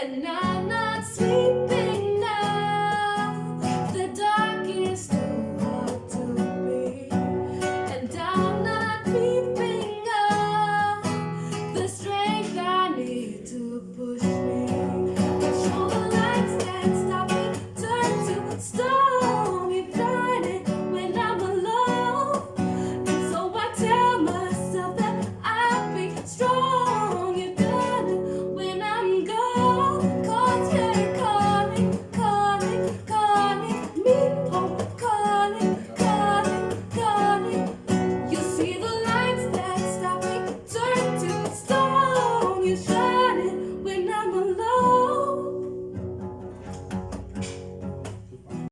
and I know you so